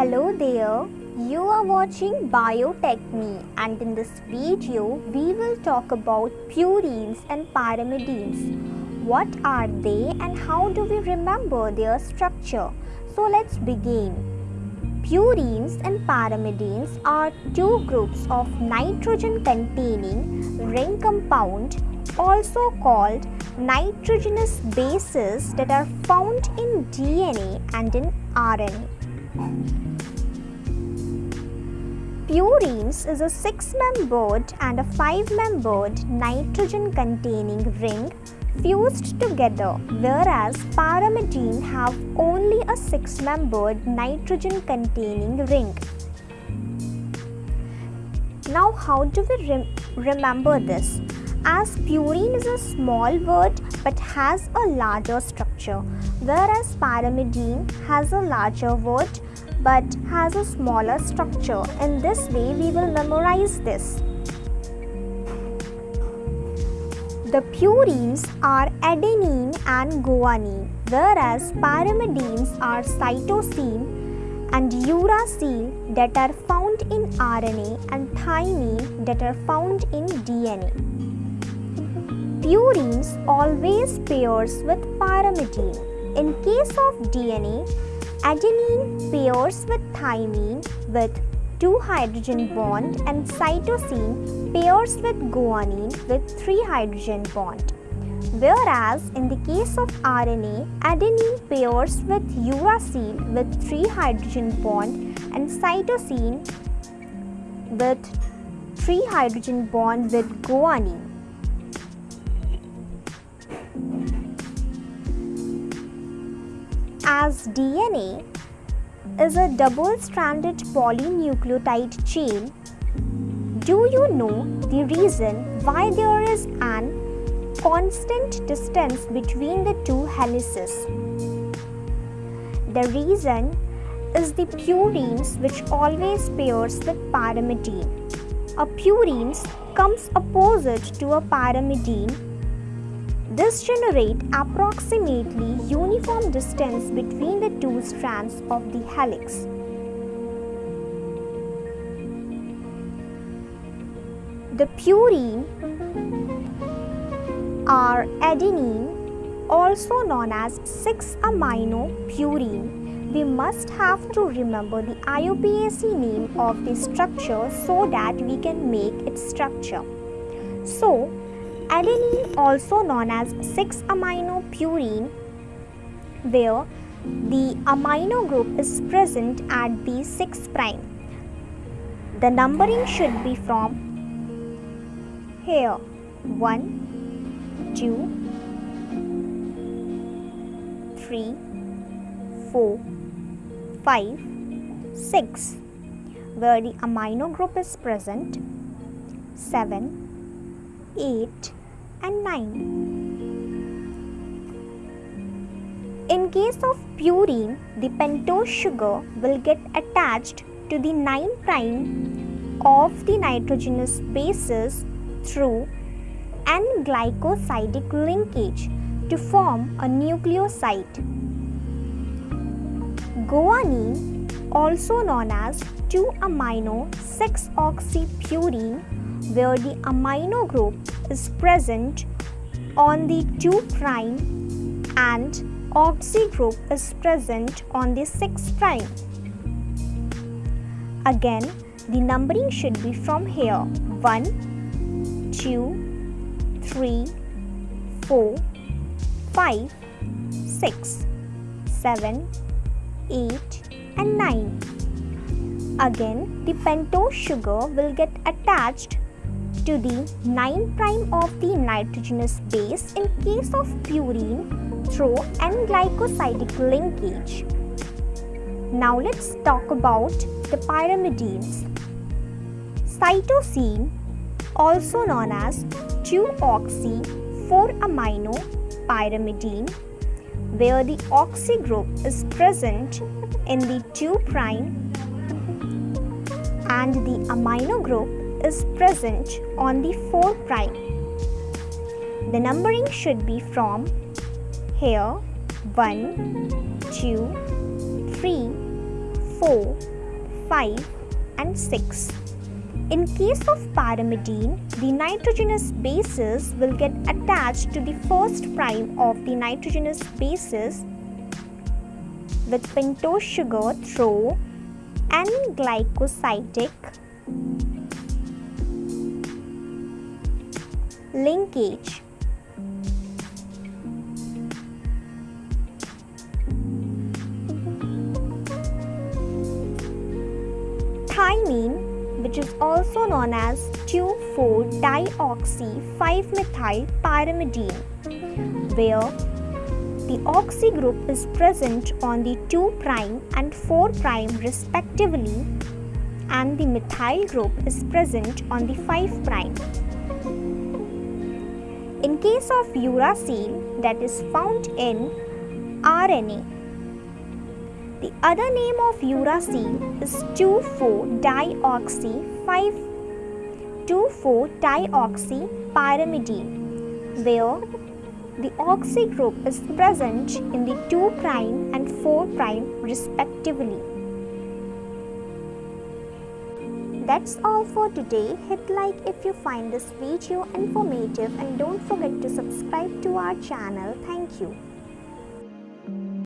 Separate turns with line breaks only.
Hello there, you are watching Biotechme and in this video we will talk about purines and pyrimidines. What are they and how do we remember their structure? So let's begin. Purines and pyrimidines are two groups of nitrogen containing ring compound also called nitrogenous bases that are found in DNA and in RNA. Purines is a six-membered and a five-membered nitrogen-containing ring fused together whereas pyrimidine have only a six-membered nitrogen-containing ring. Now how do we rem remember this? As purine is a small word but has a larger structure whereas pyrimidine has a larger word but has a smaller structure. In this way, we will memorize this. The purines are adenine and guanine, whereas pyrimidines are cytosine and uracil that are found in RNA and thymine that are found in DNA. Purines always pairs with pyrimidine. In case of DNA, Adenine pairs with thymine with 2 hydrogen bond and cytosine pairs with guanine with 3 hydrogen bond. Whereas in the case of RNA, adenine pairs with uracil with 3 hydrogen bond and cytosine with 3 hydrogen bond with guanine. As DNA is a double-stranded polynucleotide chain, do you know the reason why there is an constant distance between the two helices? The reason is the purines which always pairs with pyrimidine. A purines comes opposite to a pyrimidine this generates approximately uniform distance between the two strands of the helix. The purine are adenine, also known as 6-amino purine. We must have to remember the IUPAC name of the structure so that we can make its structure. So, Adenine also known as 6-amino purine where the amino group is present at the 6 prime. The numbering should be from here 1, 2, 3, 4, 5, 6 where the amino group is present 7, 8, and 9. In case of purine, the pentose sugar will get attached to the 9 prime of the nitrogenous bases through an glycosidic linkage to form a nucleoside. Guanine, also known as 2-amino 6-oxypurine, where the amino group is present on the 2 prime and oxy group is present on the 6 prime. Again, the numbering should be from here 1, 2, 3, 4, 5, 6, 7, 8 and 9. Again, the pentose sugar will get attached to the 9 prime of the nitrogenous base in case of purine through N-glycosidic linkage. Now let's talk about the pyrimidines. Cytosine, also known as 2-oxy 4-amino pyrimidine, where the oxy group is present in the 2 prime and the amino group is present on the 4 prime. The numbering should be from here 1, 2, 3, 4, 5 and 6. In case of pyrimidine, the nitrogenous bases will get attached to the first prime of the nitrogenous bases with pentose sugar through N-glycosidic linkage. Thymine which is also known as 2,4-dioxy-5-methyl-pyrimidine, where the oxy group is present on the 2' and 4' respectively and the methyl group is present on the 5'. In case of uracil that is found in RNA, the other name of uracil is 2,4-dioxy 2,4-dioxy-pyrimidine where the oxy group is present in the 2' and 4' respectively. That's all for today. Hit like if you find this video informative and don't forget to subscribe to our channel. Thank you.